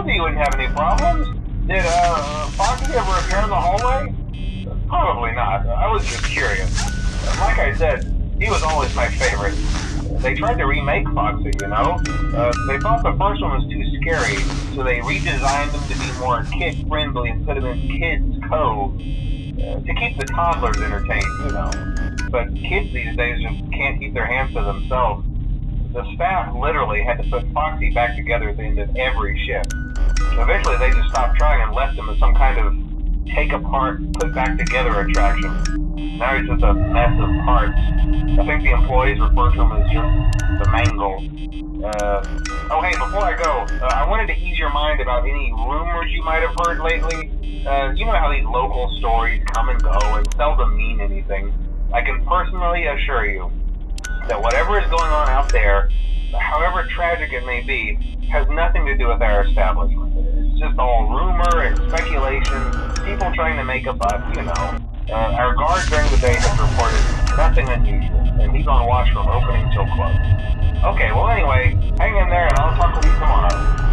Told you you wouldn't have any problems. Did uh, Foxy ever appear in the hallway? Probably not. I was just curious. Like I said, he was always my favorite. They tried to remake Foxy, you know? Uh, they thought the first one was too scary, so they redesigned them to be more kid-friendly and put them in Kids Cove uh, to keep the toddlers entertained, you know? But kids these days just can't keep their hands to themselves. The staff literally had to put Foxy back together at the end of every shift. Eventually, they just stopped trying and left him as some kind of take apart, put back together attraction. Now he's just a mess of parts. I think the employees refer to him as just the mangle. Uh, oh, hey, before I go, uh, I wanted to ease your mind about any rumors you might have heard lately. Uh, you know how these local stories come and go and seldom mean anything. I can personally assure you that whatever is going on out there, however tragic it may be, has nothing to do with our establishment. It's just all rumor and speculation, people trying to make a buck, you know. Uh, our guard during the day has reported nothing unusual, and he's on watch from opening till close. Okay, well anyway, hang in there and I'll talk with you tomorrow.